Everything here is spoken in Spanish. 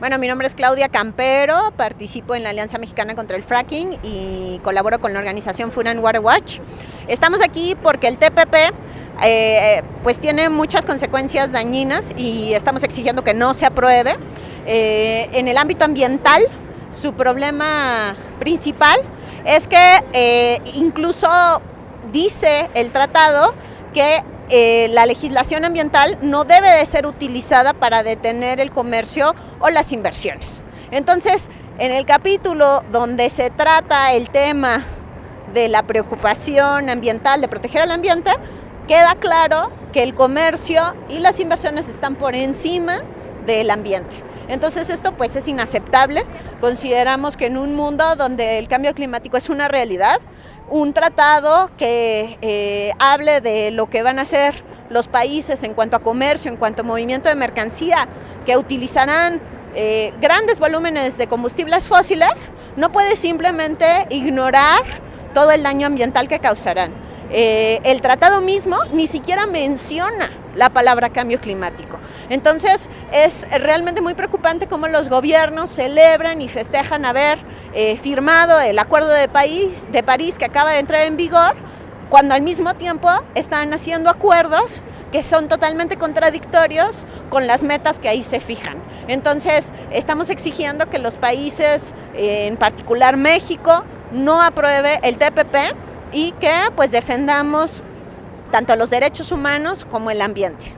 Bueno, mi nombre es Claudia Campero, participo en la Alianza Mexicana contra el Fracking y colaboro con la organización Food Water Watch. Estamos aquí porque el TPP eh, pues tiene muchas consecuencias dañinas y estamos exigiendo que no se apruebe. Eh, en el ámbito ambiental, su problema principal es que eh, incluso dice el tratado que eh, la legislación ambiental no debe de ser utilizada para detener el comercio o las inversiones. Entonces, en el capítulo donde se trata el tema de la preocupación ambiental, de proteger al ambiente, queda claro que el comercio y las inversiones están por encima del ambiente. Entonces esto pues es inaceptable. Consideramos que en un mundo donde el cambio climático es una realidad, un tratado que eh, hable de lo que van a hacer los países en cuanto a comercio, en cuanto a movimiento de mercancía, que utilizarán eh, grandes volúmenes de combustibles fósiles, no puede simplemente ignorar todo el daño ambiental que causarán. Eh, el tratado mismo ni siquiera menciona la palabra cambio climático. Entonces es realmente muy preocupante cómo los gobiernos celebran y festejan haber eh, firmado el Acuerdo de, de París que acaba de entrar en vigor, cuando al mismo tiempo están haciendo acuerdos que son totalmente contradictorios con las metas que ahí se fijan. Entonces, estamos exigiendo que los países, eh, en particular México, no apruebe el TPP y que pues defendamos tanto los derechos humanos como el ambiente.